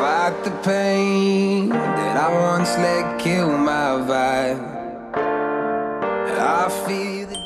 fight the pain that I once let kill my vibe. I feel